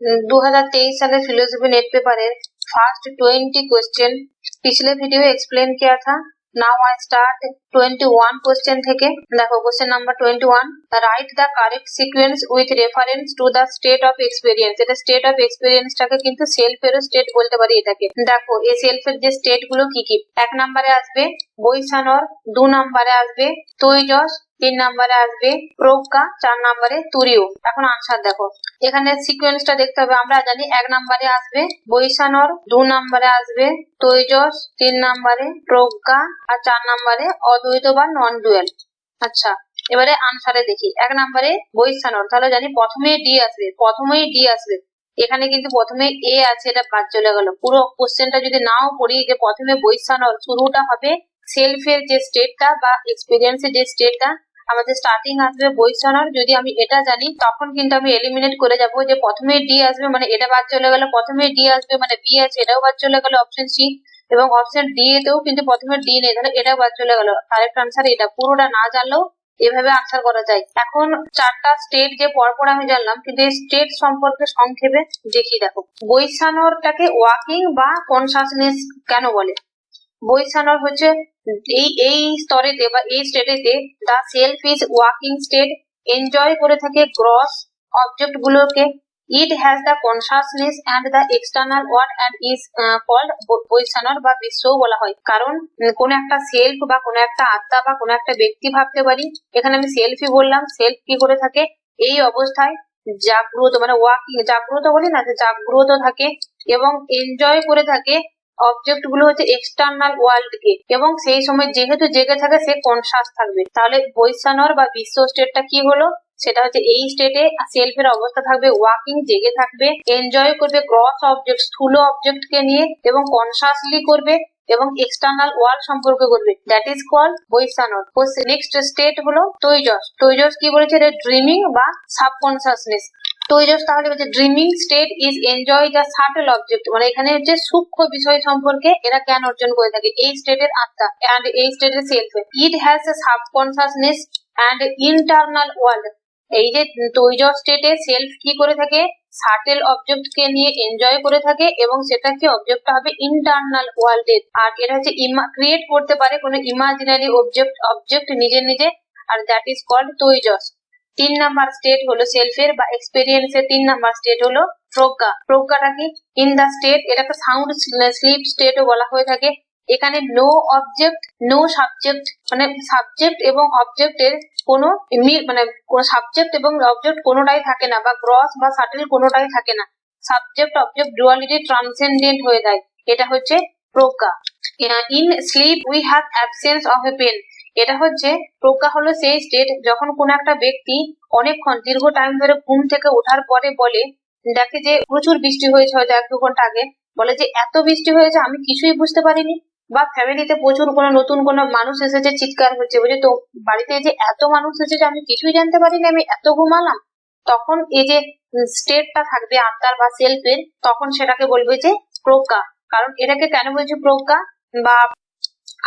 2023 साले philosophy NET paper first twenty question पिछले video explain किया था नाउ आई स्टार्ट 21 क्वेश्चन থেকে দেখো question number 21 right the correct sequence with reference to the state of experience এটা state of এক্সপেরিয়েন্সটাকে কিন্তু সেলফেরও স্টেট বলতে পারি এটাকে দেখো এই সেলফের যে স্টেট গুলো কি কি এক নম্বরে আসবে বৈশানর দু নম্বরে আসবে তৈজস তিন নম্বরে আসবে প্রজ্ঞা চার নম্বরে তুরিও। এখন আনসার দেখো। এখানে সিকোয়েন্সটা দেখতে হবে, আমরা জানি এক নম্বরে আসবে বৈশানর, দু নম্বরে আসবে তৈজস, তিন নম্বরে প্রজ্ঞা আর চার নম্বরে অদ্বৈত বা নন ডুয়েল আচ্ছা এবারে আনসারে দেখি। এক নম্বরে বৈশানর, তাহলে জানি প্রথমে ডি আসবে, প্রথমেই ডি আসবে। এখানে কিন্তু প্রথমে এ আছে, এটা বাদ চলে গেল। পুরো কোশ্চেনটা যদি নাও পড়ি, যে প্রথমে বৈশানর শুরুটা হবে সেলফের যে স্টেটটা বা এক্সপিরিয়েন্সের যে স্টেটটা আমাদের স্টার্টিং আসবে বৈশানর যদি আমি এটা জানি, তখন কিন্তু আমি এলিমিনেট করে যাব যে প্রথমে ডি আসবে মানে এটা বাদ চলে গেল, প্রথমে ডি আসবে মানে বি আছে, এটাও বাদ চলে গেল অপশন সি এবং অপশন ডি এতেও কিন্তু প্রথমে ডি নেই, তাহলে এটাও বাদ চলে গেল। কারেক্ট আনসার এটা, পুরোটা না জানলেও এভাবে আনসার করা যায়। এখন চারটা স্টেট যে পরপর আমি জানলাম, কিন্তু এই স্টেট সম্পর্কে সংক্ষেপে দেখি দেখো। বৈশানরটাকে ওয়াকিং বা কনসাসনেস কেন বলে? বৈশানর হচ্ছে এই এই স্তরেতে বা এই স্টেটেতে the self is walking state enjoy করে থাকে গ্রস অবজেক্ট গুলোকে। It has the consciousness and the external world and is called Vaishvanara বা বিশ্বও বলা হয়। কারণ কোনো একটা সেলফ বা কোনো একটা আত্মা বা কোনো একটা ব্যক্তি ভাবতে পারি, এখানে আমি সেলফি বললাম সেলফ কি করে থাকে? এই অবস্থায় জাগ্রত মানে ওয়াকিং জাগ্রত বলি না, যে জাগ্রত থাকে এবং এনজয় করে থাকে অবজেক্টগুলো হচ্ছে এক্সটার্নাল ওয়ার্ল্ড কে। এবং সেই সময় যেহেতু জেগে থাকে, সে কনসাস থাকবে? তাহলে বৈশানর বা বিশ্ব স্টেটটা কি হলো? সেটা হচ্ছে এই স্টেটে সেলফের অবস্থা থাকবে ওয়াকিং জেগে থাকবে এনজয় করবে ক্রস অবজেক্ট স্থূল অবজেক্ট কে নিয়ে, এবং কনসাসলি করবে, এবং এক্সটার্নাল ওয়ার্ল্ড সম্পর্কে করবে। That is call Vaishvanara. Next state হলো তৈজস। তৈজস কি বলেছে? ড্রিমিং বা সাবকনসাসনেস তৈজস তাহলে বলছে dreaming state is enjoy the subtle object মানে এখানে হচ্ছে সূক্ষ্ম বিষয় সম্পর্কে এরা জ্ঞান অর্জন করে থাকে। এই স্টেটের আত্মা অ্যান্ড এই স্টেটের self it has a subconsciousness and internal world এই যে তৈজস স্টেটে সেলফ কি করে থাকে? সাটেল অবজেক্ট কে নিয়ে এনজয় করে থাকে এবং সেটা কি অবজেক্টটা হবে? ইন্টারনাল ওয়ার্ল্ডের আর এটা হচ্ছে ক্রিয়েট করতে পারে কোনো ইমাজিনারি অবজেক্ট অবজেক্ট নিজে নিজে। আর দ্যাট ইজ কল্ড তৈজস তিন নাম্বার স্টেট হলো সেলফের বা এক্সপেরিয়েন্স এর তিন নাম্বার স্টেট হলো প্রজ্ঞা। প্রজ্ঞাটা কি ইন দা স্টেট এটাকে সাউন্ড স্লিপ স্টেটও বলা হয়ে থাকে। এখানে নো অবজেক্ট নো সাবজেক্ট মানে সাবজেক্ট এবং অবজেক্টের কোনো মানে সাবজেক্ট এবং অবজেক্ট কোনোটাই থাকে না বা গ্রস বা সাটেল কোনোটাই থাকে না। সাবজেক্ট অবজেক্ট ডুয়ালিটি ট্রান্সেন্ডেন্ট হয়ে যায়। এটা হচ্ছে প্রজ্ঞা। In sleep we have absence of a pain এটা হচ্ছে প্রজ্ঞা হলো সেই স্টেট যখন কোনো একটা ব্যক্তি অনেকক্ষণ, দীর্ঘ টাইম ধরে ঘুম থেকে ওঠার পরে বলে, দেখে যে প্রচুর বৃষ্টি হয়েছে হয়তো এক দু ঘণ্টা আগে, বলে যে এত বৃষ্টি হয়েছে আমি কিছুই বুঝতে পারিনি। বা ফ্যামিলিতে প্রচুর কোনো নতুন কোনো মানুষ এসেছে, চিৎকার হচ্ছে, বলছে তো বাড়িতে যে এত মানুষ এসেছে, আমি কিছুই জানতে পারিনি, আমি এত ঘুমালাম? তখন এই যে স্টেটটা থাকবে আত্মার বা সেলফের তখন সেটাকে বলবে যে প্রজ্ঞা। কারণ এটাকে কেন বলছে প্রজ্ঞা? বা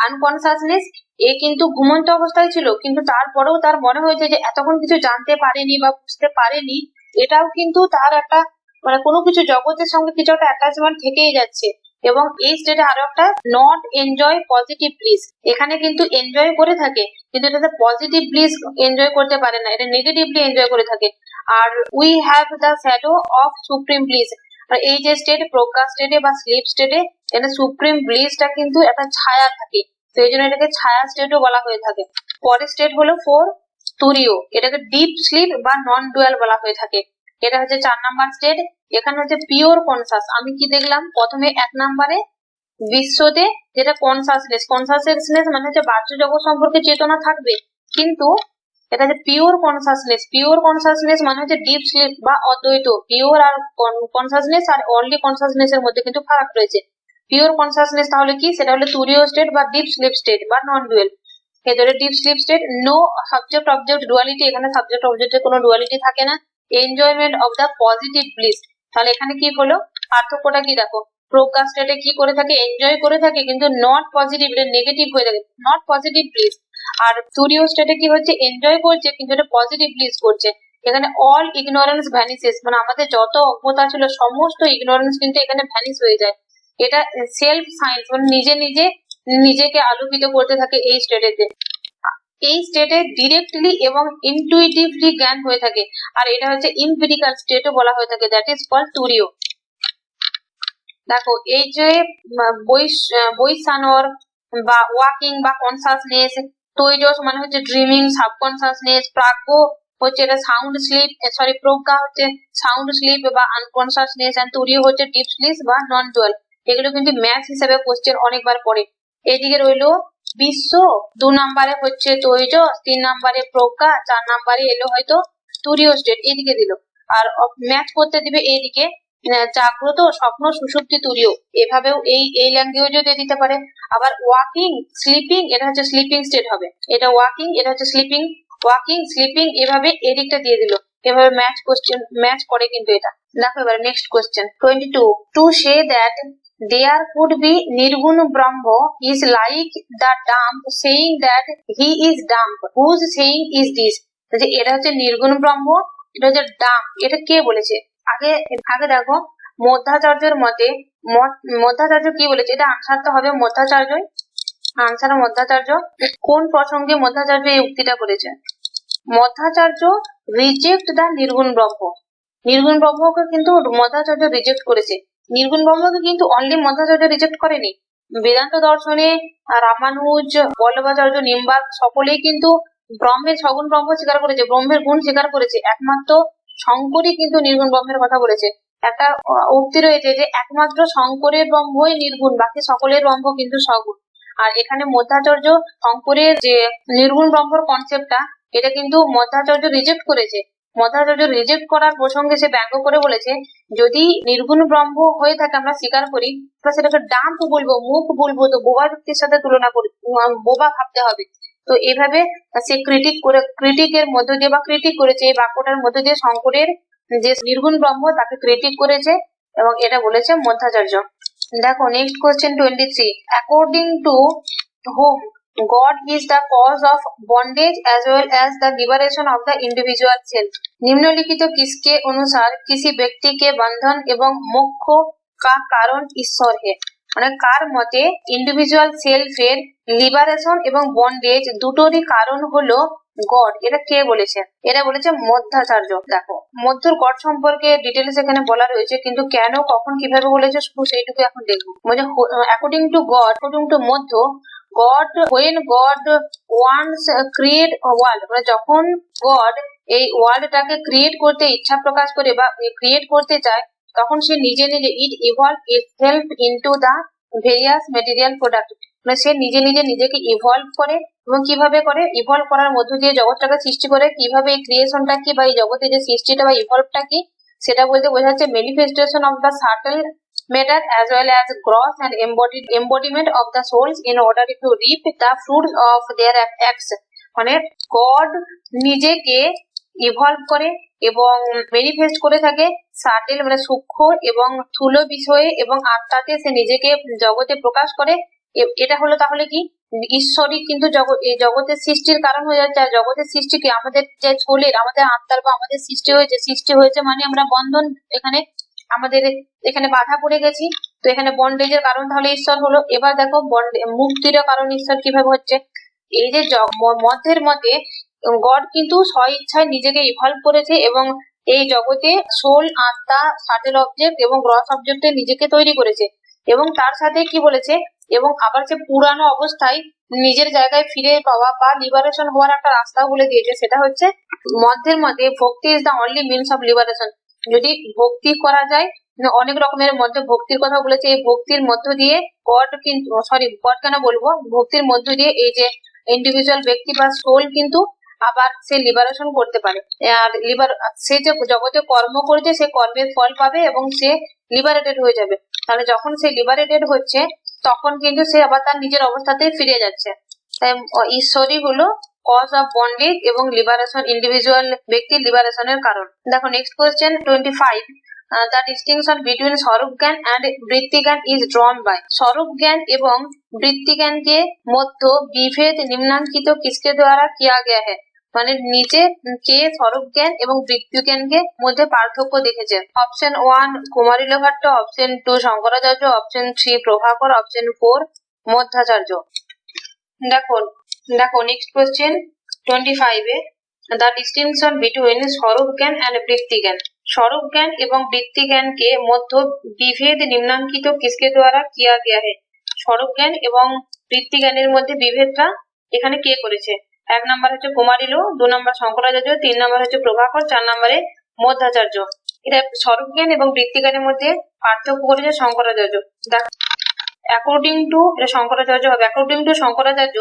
আনকনসাসনেস এ কিন্তু ঘুমন্ত অবস্থায় ছিল, কিন্তু তারপরেও তার মনে হয়েছে যে এতক্ষণ কিছু জানতে পারেনি বা বুঝতে পারেনি, এটাও কিন্তু তার একটা মানে কোনো কিছু জগতের সঙ্গে কিছু একটা অ্যাটাচমেন্ট থেকেই যাচ্ছে। এবং এই স্টেটে আরও একটা নট এনজয় পজিটিভ ব্লিস এখানে কিন্তু এনজয় করে থাকে, কিন্তু এটাতে পজিটিভ ব্লিস এনজয় করতে পারে না, এটা নেগেটিভলি এনজয় করে থাকে। আর we have the shadow of supreme আর এই যে স্টেট প্রজ্ঞা স্টেটে বা স্লিপ স্টেটে এটা সুপ্রিম ব্লিসটা কিন্তু একটা ছায়া থাকে। সেই জন্য এটাকে ছায়া স্টেটও বলা হয়ে থাকে। পরের স্টেট হলো ফোর তুরিও এটাকে ডিপ স্লিপ বা নন ডুয়াল বলা হয়ে থাকে। এটা হচ্ছে চার নাম্বার স্টেট এখানে হচ্ছে পিওর কনসাস আমি কি দেখলাম? প্রথমে এক নাম্বারে বিশ্বতে যেটা কনসাসনেস কনসাসনেস মানে হচ্ছে বাহ্য জগৎ সম্পর্কে চেতনা থাকবে। কিন্তু এটা হচ্ছে পিওর কনসাসনেস পিওর কনসাসনেস মানে হচ্ছে ডিপ স্লিপ বা অদ্বৈত। পিওর আর কনসাসনেস আর অনলি কনসাসনেস এর মধ্যে কিন্তু ফারাক রয়েছে। পিওর কনসাসনেস তাহলে কি? সেটা হলো তুরীয় স্টেট বা ডিপ স্লিপ স্টেট বা নন ডুয়েল এদের deep sleep state no subject object duality এখানে সাবজেক্ট অবজেক্টের কোনো ডুয়ালিটি থাকে না। Enjoyment of the positive bliss তাহলে এখানে কি হলো? পার্থক্যটা কি দেখো? প্রজ্ঞা স্টেটে কি করে থাকে? এনজয় করে থাকে, কিন্তু নট পজিটিভ এটা নেগেটিভ হয়ে থাকে। নট পজিটিভ ব্লিস আর তুরীয় স্টেটে কি হচ্ছে? এনজয় করছে, কিন্তু এটা পজিটিভ ব্লিস করছে। এখানে অল ইগনোরেন্স ভ্যানিসেস মানে আমাদের যত অজ্ঞতা ছিল, সমস্ত ইগনোরেন্স কিন্তু এখানে ভ্যানিস হয়ে যায়। এটা সেলফ সায়েন্স মানে নিজে নিজে নিজেকে আলোকিত করতে থাকে এই স্টেটেতে এই স্টেটে ডিরেক্টলি এবং ইনটুইটিভলি জ্ঞান হয়ে থাকে। আর এটা হচ্ছে ইম্পিরিক্যাল স্টেটও বলা হয়ে থাকে দ্যাট ইজ কল তুরিও দেখো, এই যে বৈশানর বা ওয়াকিং বা কনসাসনেস তৈজস মানে হচ্ছে ড্রিমিং সাবকনসাসনেস প্রাজ্ঞ হচ্ছে এটা সাউন্ড স্লিপ সরি প্রজ্ঞা হচ্ছে সাউন্ড স্লিপ বা আনকনসাসনেস অ্যান্ড তুরিও হচ্ছে ডিপ স্লিপ বা নন ডুয়াল এগুলো কিন্তু ম্যাথ হিসেবে কোশ্চেন অনেকবার পড়ে। এইদিকে রইল, বিশ্ব দু নম্বরে হচ্ছে তৈজ, তিন নম্বরে প্রজ্ঞা, চার নম্বরে এলো হয়তো তুরীয় স্টেট এদিকে দিল। আর ম্যাচ করতে দিবে এইদিকে জাগ্রত, স্বপ্ন সুষুপ্তি তুরীয়। এভাবেও এই এই ল্যাঙ্গুয়েজও দিয়ে দিতে পারে। আবার ওয়াকিং স্লিপিং এটা হচ্ছে স্লিপিং স্টেট হবে। এটা ওয়াকিং এটা হচ্ছে স্লিপিং ওয়াকিং স্লিপিং এভাবে এদিকটা দিয়ে দিল। এভাবে ম্যাচ কোশ্চেন ম্যাচ করে কিন্তু এটা। দেখো এবার next question twenty two to say that there could be Nirgun Brahma is like the dump saying that he is dump. Whose saying is this? এটা হচ্ছে নির্গুণ ব্রহ্ম এটা হচ্ছে ডাম্প এটা কে বলেছে আগে আগে দেখো মধ্যাচার্যের মতে মধ্যাচার্য কি বলেছে এটা আনসার তো হবে মধ্যাচার্যই আনসার মধ্যাচার্য কোন প্রসঙ্গে মধ্যাচার্য এই উক্তিটা করেছে মধ্যাচার্য রিজেক্ট দ্য নির্গুণ ব্রহ্ম নির্গুণ ব্রহ্মকে কিন্তু মধ্যাচার্য রিজেক্ট করেছে নির্গুণ ব্রহ্মকে কিন্তু অনলি মধ্যাচার্য রিজেক্ট করেনি। বেদান্ত দর্শনে রামানুজ, বল্লভাচার্য নিম্বাক সকলেই কিন্তু ব্রহ্মের সগুণ ব্রহ্ম স্বীকার করেছে, ব্রহ্মের গুণ স্বীকার করেছে। একমাত্র শঙ্করই কিন্তু নির্গুণ ব্রহ্মের কথা বলেছে। একটা উক্তি রয়েছে যে একমাত্র শঙ্করের ব্রহ্মই নির্গুণ, বাকি সকলের ব্রহ্ম কিন্তু সগুণ। আর এখানে মধ্যাচার্য শঙ্করের যে নির্গুণ ব্রহ্মর কনসেপ্টটা এটা কিন্তু মধ্যাচার্য রিজেক্ট করেছে। মধ্যাচার্য রিজেক্ট করার প্রসঙ্গে সে ব্যঙ্গ করে বলেছে, যদি নির্গুণ ব্রহ্ম হয়ে থাকে আমরা স্বীকার করি তাহলে সেটাকে ডাম্প বলব, মুখ বলব, তো বোবা ব্যক্তির সাথে তুলনা করি বোবা ভাবতে হবে। তো এভাবে সে ক্রিটিক করে ক্রিটিকের মধ্য দিয়ে বা ক্রিটিক করেছে, এই বাক্যটার মধ্য দিয়ে শঙ্করের যে নির্গুণ ব্রহ্ম, তাকে ক্রিটিক করেছে এবং এটা বলেছে মধ্যাচার্য। দেখো next question twenty three according to whom God is the cause of bondage as well as the liberation of the individual self. নিম্নলিখিত কিসকে অনুসার किसी ব্যক্তিকে বন্ধন এবং মোক্ষ কা কারণ ঈশ্বর হে। মানে কার মতে ইন্ডিভিজুয়াল সেলফ এর লিবারেশন এবং বন্ডেজ দুটোরই কারণ হলো গড এটা কে বলেছে? এটা বলেছে মধ্যাচার্য। দেখো, মধ্যর গড সম্পর্কে ডিটেলস এখানে বলা রয়েছে, কিন্তু কেন, কখন, কীভাবে বলেছে, শুধু সেইটুকু এখন দেখব। মানে according to God according to Madhva God when God once create world মানে যখন গড এই ওয়ার্ল্ডটাকে ক্রিয়েট করতে ইচ্ছা প্রকাশ করে বা ক্রিয়েট করতে চায়, তখন সে নিজে নিজে it evolve itself into the various material product মানে সে নিজে নিজে নিজেকে ইভলভ করে এবং কীভাবে করে? ইভলভ করার মধ্য দিয়ে জগৎটাকে সৃষ্টি করে। কীভাবে এই ক্রিয়েশনটা কি বা এই জগতে যে সৃষ্টিটা বা ইভলভটা কি? সেটা বলতে বোঝা যাচ্ছে manifestation of the subtle matter as well as gross and embodied embodiment of the souls in order to reap the fruits of their acts. মানে গড নিজেকে ইভলভ করে এবং ম্যানিফেস্ট করে থাকে সাটেল মানে সূক্ষ্ম এবং স্থূল বিষয়ে এবং আত্মাতে সে নিজেকে জগতে প্রকাশ করে। এটা হলো তাহলে কি? ঈশ্বরই কিন্তু জগতের সৃষ্টির কারণ হয়ে যাচ্ছে। আর জগতের সৃষ্টি কি? আমাদের যে সোলের আমাদের আত্মার বা আমাদের সৃষ্টি হয়েছে সৃষ্টি হয়েছে মানে আমরা বন্ধন এখানে আমাদের এখানে বাধা পড়ে গেছি। তো এখানে বন্ডেজের কারণ তাহলে ঈশ্বর হলো। এবার দেখো মুক্তির কারণ ঈশ্বর কীভাবে হচ্ছে। এই যে মধ্যের মতে গড কিন্তু স্ব ইচ্ছায় নিজেকে ইভলভ করেছে এবং এই জগতে সোল আত্মা সাটেল অবজেক্ট এবং গ্রস অবজেক্টে নিজেকে তৈরি করেছে। এবং তার সাথে কি বলেছে? এবং আবার সে পুরানো অবস্থায় নিজের জায়গায় ফিরে পাওয়া বা লিবারেশন হওয়ার একটা রাস্তা বলে দিয়েছে। সেটা হচ্ছে মধ্যের মধ্যে bhakti is the only means of liberation যদি ভক্তি করা যায় অনেক রকমের মধ্যে ভক্তির কথা বলেছে, এই ভক্তির মধ্য দিয়ে গড কিন্তু সরি গড কেন বলব? ভক্তির মধ্য দিয়ে এই যে ইন্ডিভিজুয়াল ব্যক্তি বা সোল কিন্তু আবার সে লিবারেশন করতে পারে। আর লিবার সে যে জগতে কর্ম করেছে, সে কর্মের ফল পাবে এবং সে লিবারেটেড হয়ে যাবে। তাহলে যখন সে লিবারেটেড হচ্ছে, তখন কিন্তু সে আবার তার নিজের অবস্থাতেই ফিরে যাচ্ছে। তাই ঈশ্বরই হলো কজ অফ বন্ডেজ এবং লিবারেশন ইন্ডিভিজুয়াল ব্যক্তির লিবারেশনের কারণ। দেখো next question twenty five the distinction between svarupa jnana and বৃত্তি জ্ঞান ইজ ড্রন বাই স্বরূপ জ্ঞান এবং বৃত্তি জ্ঞান কে মধ্য বিভেদ নিম্নাঙ্কিত কিসকে দ্বারা কিয়া গিয়া হ্যাঁ মানে নিচে কে স্বরূপ জ্ঞান এবং বৃত্তি জ্ঞানকে মধ্যে পার্থক্য দেখেছে। Option one Kumarila Bhatta option two Shankaracharya option three Prabhakara option four Madhvacharya. দেখুন দেখো নেক্সট কোয়েশ্চেন টোয়েন্টি ফাইভে the distinction between svarupa jnana and বৃত্তি জ্ঞান। স্বরূপ জ্ঞান এবং বৃত্তি জ্ঞানকে মধ্য বিভেদ নিম্নাঙ্কিত কিসকে দ্বারা কিয়া গিয়া হে? স্বরূপ জ্ঞান এবং বৃত্তি জ্ঞানের মধ্যে বিভেদটা এখানে কে করেছে? এক নাম্বার হচ্ছে কুমারিলো দু নাম্বার শঙ্করাচার্য, তিন নাম্বার হচ্ছে প্রভাকর, চার নাম্বারে মধ্যাচার্য। এটা স্বরূপ জ্ঞান এবং বৃত্তি জ্ঞানের মধ্যে পার্থক্য করেছে শঙ্করাচার্য। দেখ অ্যাকর্ডিং টু শঙ্করাচার্য হবে according to Shankaracharya,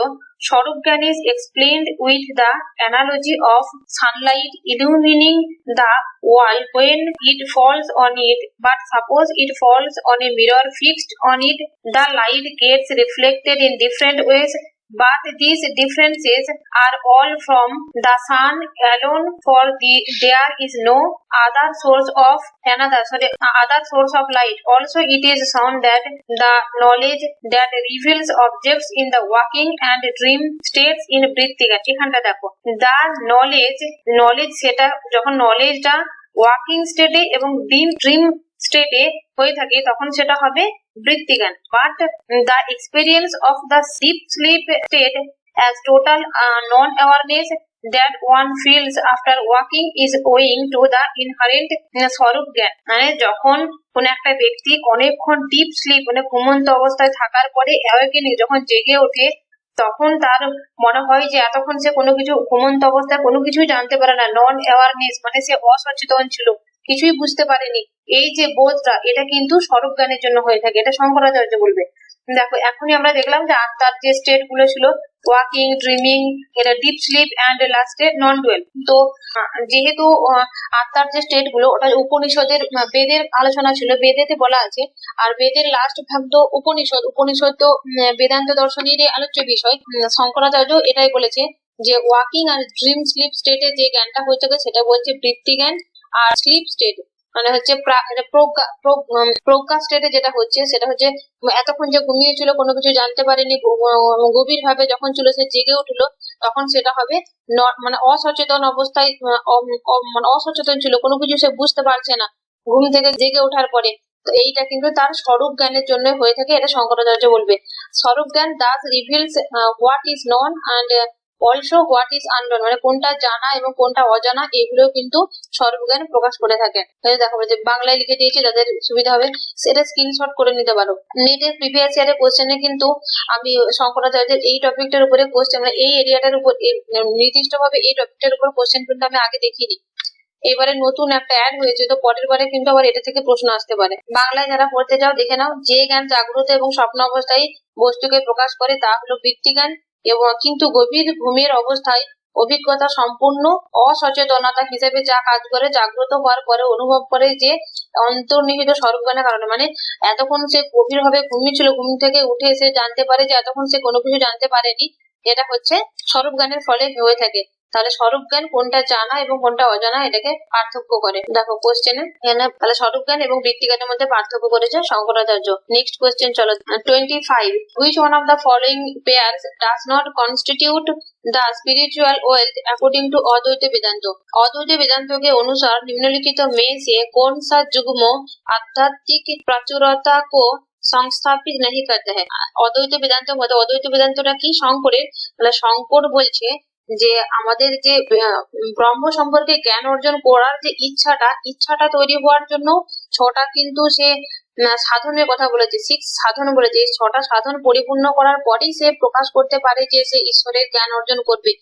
svarupa jnana is explained with the analogy of sunlight ইলুমিনিং the wall when it falls on it but suppose it falls on a mirror fixed on it the light gets reflected in different ways but these differences are all from the sun alone for the there is no other source of another sorry other source of light also it is shown that the knowledge that reveals objects in the waking and dream states in বৃত্তিকা এখানটা দেখো the knowledge knowledge সেটা যখন নলেজটা walking স্টেটে এবং dream dream স্টেটে হয়ে থাকে তখন সেটা হবে বৃত্তিজ্ঞান but the experience of the deep sleep state as total non-awareness that one feels after walking is owing to the inherent uh, স্বরূপ জ্ঞান। মানে যখন কোন একটা ব্যক্তি অনেকক্ষণ ডিপ স্লিপ মানে ঘুমন্ত অবস্থায় থাকার পরে অ্যাওয়েকেনিং যখন জেগে ওঠে তখন তার মনে হয় যে এতক্ষণ সে কোনো কিছু ঘুমন্ত অবস্থায় কোনো কিছুই জানতে পারে না। নন অ্যাওয়ারনেস মানে সে অসচেতন ছিল। কিছুই বুঝতে পারেনি। এই যে বোধটা, এটা কিন্তু স্বরূপ জ্ঞানের জন্য হয়ে থাকে। এটা শঙ্করাচার্য বলবে। দেখো, এখনই আমরা দেখলাম যে আত্মার যে স্টেটগুলো ছিল ওয়াকিং ড্রিমিং এটা ডিপ স্লিপ অ্যান্ড লাস্টে নন ডুয়েল তো যেহেতু আত্মার যে স্টেটগুলো, ওটা উপনিষদের বেদের আলোচনা ছিল, বেদেতে বলা আছে। আর বেদের লাস্ট ভাগ তো উপনিষদ উপনিষদ তো বেদান্ত দর্শনেরই আলোচ্য বিষয়। শঙ্করাচার্য এটাই বলেছে যে ওয়াকিং আর ড্রিম স্লিপ স্টেটে যে জ্ঞানটা হয়ে থাকে, সেটা বলছে বৃত্তি জ্ঞান। আর স্লিপ স্টেট মানে হচ্ছে প্রজ্ঞা স্টেটে যেটা হচ্ছে, সেটা হচ্ছে এতক্ষণ যে ঘুমিয়েছিল কোনো কিছু জানতে পারেনি গভীর ভাবে যখন ছিল, সে জেগে উঠল, তখন সেটা হবে মানে অসচেতন অবস্থায় মানে অসচেতন ছিল, কোনো কিছু সে বুঝতে পারছে না, ঘুম থেকে জেগে ওঠার পরে। তো এইটা কিন্তু তার স্বরূপ জ্ঞানের জন্য হয়ে থাকে, এটা শঙ্করাচার্য বলবে। Svarupa jnana thus reveals what is known and also what is unknown মানে কোনটা জানা এবং কোনটা অজানা এগুলো কিন্তু সর্বজ্ঞান প্রকাশ করে থাকে। তাহলে দেখো, যে বাংলায় লিখে দিয়েছি, যাদের সুবিধা হবে, সেটা স্ক্রিনশট করে নিতে পারো। নেটের প্রিভিয়াস ইয়ারের কোশ্চেনে কিন্তু আমি শঙ্করাচার্যের এই টপিকটার উপরে কোশ্চেন মানে এই এরিয়াটার উপর নির্দিষ্ট ভাবে এই টপিকটার উপর কোশ্চেন কিন্তু আমি আগে দেখিনি। এবারে নতুন একটা অ্যাড হয়েছে, তো পরের বারে কিন্তু আবার এটা থেকে প্রশ্ন আসতে পারে। বাংলায় যারা পড়তে যাও, দেখে নাও, যে জ্ঞান জাগ্রত এবং স্বপ্ন অবস্থায় বস্তুকে প্রকাশ করে, তা হলো বৃত্তিজ্ঞান এবং কিন্তু গভীর ঘুমের অবস্থায় অভিজ্ঞতা সম্পূর্ণ অসচেতনতা হিসেবে যা কাজ করে জাগ্রত হওয়ার পরে অনুভব করে যে অন্তর্নিহিত সর্বজ্ঞানের কারণে। মানে এতক্ষণ সে গভীর ভাবে ঘুমিয়েছিল, ঘুম থেকে উঠে এসে জানতে পারে যে এতক্ষণ সে কোনো কিছু জানতে পারেনি। এটা হচ্ছে স্বরূপ গানের ফলে হয়ে থাকে। তাহলে স্বরূপ জ্ঞান কোনটা জানা এবং কোনটা অজানা এটাকে পার্থক্য করে। দেখো কোশ্চেনে এখানে তাহলে স্বরূপ জ্ঞান এবং বৃত্তিজ্ঞানের মধ্যে পার্থক্য করেছে শঙ্করাচার্য। নেক্সট কোশ্চেন চলো। Twenty five which one of the following pair does not constitute the spiritual wealth according to অদ্বৈত বেদান্ত অদ্বৈত বেদান্তকে অনুসার নিম্নলিখিত মেয়ে কোন সা যুগ্ম আধ্যাত্মিক প্রাচুরতা কো সংস্থাপিত নাহি করতে হয়? অদ্বৈত বেদান্ত মধ্যে অদ্বৈত বেদান্তটা কি শঙ্করের? শঙ্কর বলছে যে আমাদের যে ব্রহ্ম সম্পর্কে জ্ঞান অর্জন করার যে ইচ্ছাটা ইচ্ছাটা তৈরি হওয়ার জন্য ছটা কিন্তু সে সাধনের কথা বলেছে। সিক্স সাধন বলেছে। এই ছটা সাধন পরিপূর্ণ করার পরেই সে প্রকাশ করতে পারে যে সে ঈশ্বরের জ্ঞান অর্জন করবে।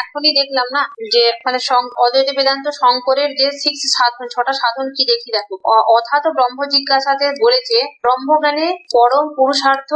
এখনই দেখলাম না যে মানে অদ্বৈত বেদান্ত শঙ্করের যে সিক্স সাধন, ছটা সাধন কি দেখি দেখো। অথাত ব্রহ্ম জিজ্ঞাসাতে বলেছে ব্রহ্মজ্ঞানে পরম পুরুষার্থ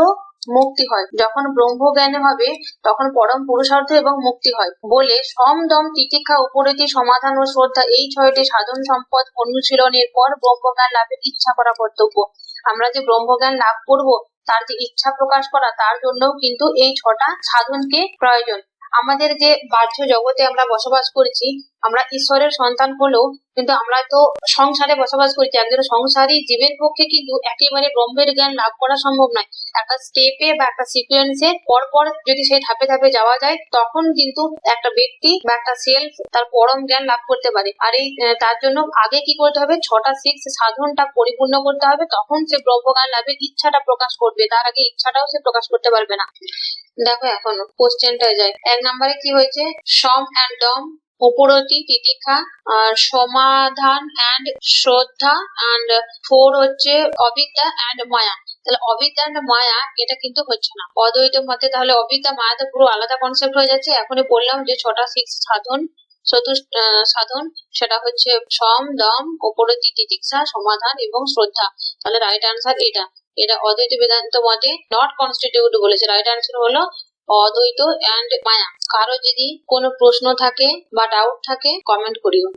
মুক্তি হয়। যখন ব্রহ্ম জ্ঞানে হবে, তখন পরম পুরুষার্থ এবং মুক্তি হয়। বলে, সম দম তিতিক্ষা উপরীতি সমাধান ও শ্রদ্ধা এই ছয়টি সাধন সম্পদ অনুশীলনের পর ব্রহ্মজ্ঞান লাভের ইচ্ছা করা কর্তব্য। আমরা যে ব্রহ্মজ্ঞান লাভ করব, তার যে ইচ্ছা প্রকাশ করা, তার জন্যও কিন্তু এই ছটা সাধনকে প্রয়োজন। আমাদের যে বাহ্য জগতে আমরা বসবাস করছি আমরা ঈশ্বরের সন্তান হলেও কিন্তু আমরা তো সংসারে বসবাস করছি একজন সংসারী জীবের পক্ষে কিন্তু একেবারে ব্রহ্মের জ্ঞান লাভ করা সম্ভব নয়। একটা স্টেপে বা একটা সিকোয়েন্সে পর পর যদি সেই ধাপে ধাপে যাওয়া যায়, তখন কিন্তু একটা ব্যক্তি বা একটা সেলফ তার পরম জ্ঞান লাভ করতে পারে। আর এই তার জন্য আগে কি করতে হবে? ছটা সিক্স সাধনটা পরিপূর্ণ করতে হবে, তখন সে ব্রহ্মজ্ঞান লাভের ইচ্ছাটা প্রকাশ করবে। তার আগে ইচ্ছাটাও সে প্রকাশ করতে পারবে না। দেখো এখন কোশ্চেনটা যায় এক নম্বরে কি হয়েছে? সম অ্যান্ড ডম উপরতি, তিতিক্ষা আর সমাধান অ্যান্ড শ্রদ্ধা অ্যান্ড ফোর হচ্ছে অবিদ্যা অ্যান্ড মায়া। তাহলে অবিদ্যা অ্যান্ড মায়া, এটা কিন্তু হচ্ছে না। অদ্বৈত মতে তাহলে অবিদ্যা, মায়া তো পুরো আলাদা কনসেপ্ট হয়ে যাচ্ছে। এখনই বললাম যে ছটা সিক্স সাধন চতুর্থ সাধন, সেটা হচ্ছে সম, দম, উপরতি, তিতিক্ষা, সমাধান এবং শ্রদ্ধা। তাহলে রাইট আনসার এটা। এটা অদ্বৈত বেদান্ত মতে নট কনস্টিটিউট বলেছে। রাইট আনসার হলো অদ্বৈত অ্যান্ড মায়া। কারও যদি কোনো প্রশ্ন থাকে বা ডাউট থাকে কমেন্ট করিও।